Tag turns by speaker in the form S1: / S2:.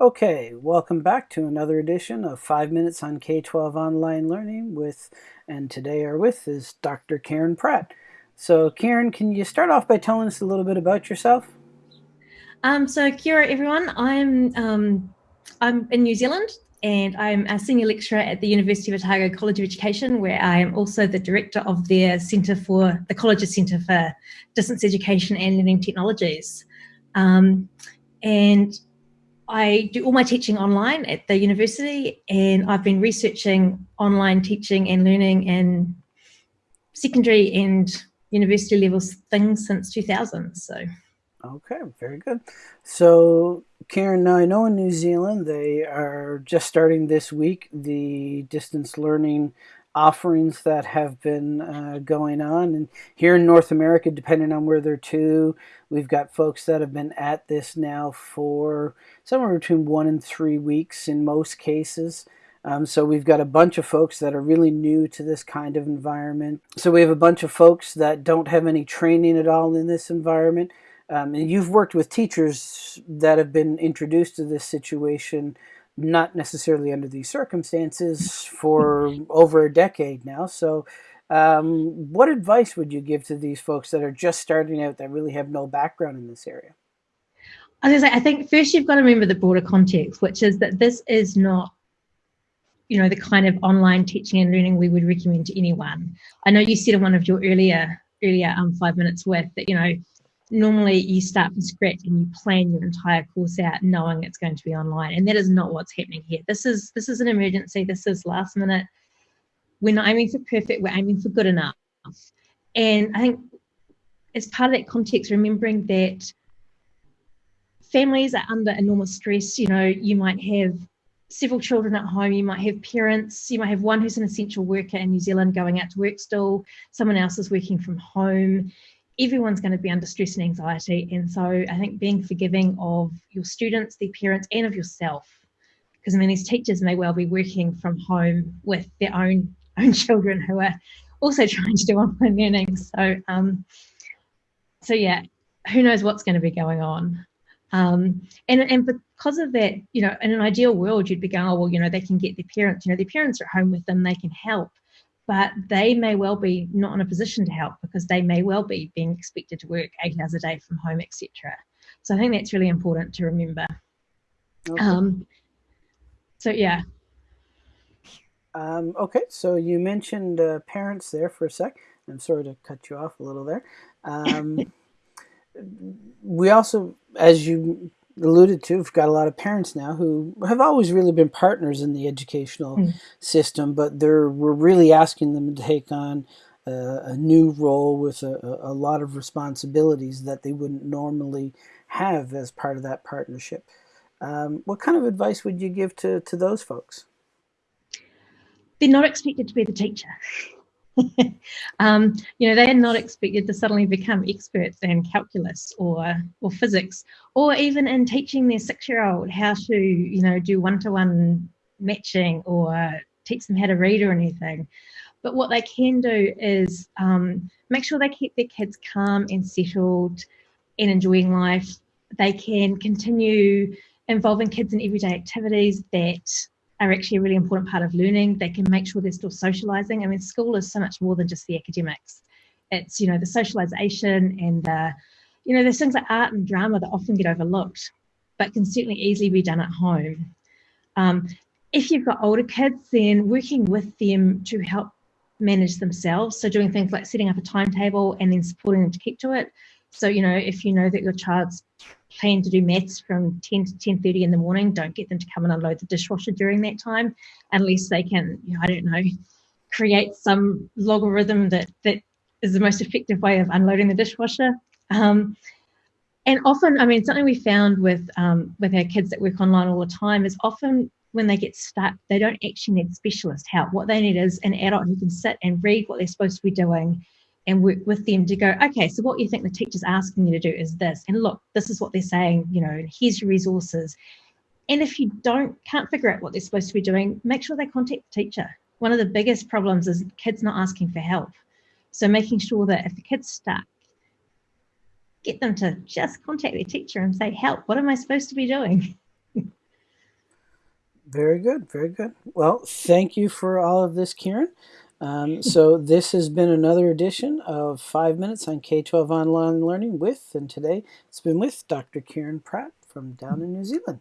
S1: Okay, welcome back to another edition of 5 Minutes on K-12 Online Learning with, and today our with is Dr. Keryn Pratt. So Keryn, can you start off by telling us a little bit about yourself?
S2: Um, so kia ora everyone, I'm, um, I'm in New Zealand and I'm a senior lecturer at the University of Otago College of Education where I am also the director of their Centre for, the College's Centre for Distance Education and Learning Technologies. Um, and I do all my teaching online at the university and I've been researching online teaching and learning in secondary and university levels things since 2000. So.
S1: Okay, very good. So Karen, now I know in New Zealand they are just starting this week the distance learning offerings that have been uh, going on. And here in North America, depending on where they're to, we've got folks that have been at this now for somewhere between one and three weeks in most cases. Um, so we've got a bunch of folks that are really new to this kind of environment. So we have a bunch of folks that don't have any training at all in this environment. Um, and you've worked with teachers that have been introduced to this situation not necessarily under these circumstances for over a decade now. So, um, what advice would you give to these folks that are just starting out that really have no background in this area?
S2: I was say, I think first you've got to remember the broader context, which is that this is not, you know, the kind of online teaching and learning we would recommend to anyone. I know you said in one of your earlier earlier um, five minutes with that, you know, normally you start from scratch and you plan your entire course out knowing it's going to be online and that is not what's happening here. This is this is an emergency. This is last minute. We're not aiming for perfect we're aiming for good enough. And i think as part of that context remembering that families are under enormous stress. You know you might have several children at home you might have parents you might have one who's an essential worker in new zealand going out to work still someone else is working from home everyone's going to be under stress and anxiety. And so I think being forgiving of your students, their parents, and of yourself, because I mean, these teachers may well be working from home with their own own children who are also trying to do online learning. So, um, so yeah, who knows what's going to be going on. Um, and, and because of that, you know, in an ideal world, you'd be going, oh, well, you know, they can get their parents, you know, their parents are at home with them, they can help but they may well be not in a position to help because they may well be being expected to work eight hours a day from home, etc. So I think that's really important to remember. Okay. Um, so yeah.
S1: Um, okay, so you mentioned uh, parents there for a sec. I'm sorry to cut you off a little there. Um, we also, as you alluded to, we've got a lot of parents now who have always really been partners in the educational mm. system, but they're we're really asking them to take on uh, a new role with a, a, lot of responsibilities that they wouldn't normally have as part of that partnership. Um, what kind of advice would you give to, to those folks?
S2: They're not expected to be the teacher. um, you know, they're not expected to suddenly become experts in calculus or or physics, or even in teaching their six-year-old how to, you know, do one-to-one matching or teach them how to read or anything. But what they can do is um, make sure they keep their kids calm and settled and enjoying life. They can continue involving kids in everyday activities that are actually a really important part of learning. They can make sure they're still socializing. I mean, school is so much more than just the academics. It's, you know, the socialization and, uh, you know, there's things like art and drama that often get overlooked, but can certainly easily be done at home. Um, if you've got older kids, then working with them to help manage themselves. So doing things like setting up a timetable and then supporting them to keep to it. So, you know, if you know that your child's plan to do maths from 10 to 10.30 in the morning, don't get them to come and unload the dishwasher during that time, unless they can, you know, I don't know, create some logarithm that, that is the most effective way of unloading the dishwasher. Um, and often, I mean, something we found with um, with our kids that work online all the time is often when they get stuck, they don't actually need specialist help. What they need is an adult who can sit and read what they're supposed to be doing and work with them to go, okay, so what you think the teacher's asking you to do is this. And look, this is what they're saying, you know, here's your resources. And if you don't can't figure out what they're supposed to be doing, make sure they contact the teacher. One of the biggest problems is kids not asking for help. So making sure that if the kid's stuck, get them to just contact their teacher and say, help, what am I supposed to be doing?
S1: Very good, very good. Well, thank you for all of this, Keryn. Um, so this has been another edition of Five Minutes on K-12 Online Learning with, and today it's been with Dr. Keryn Pratt from down in New Zealand.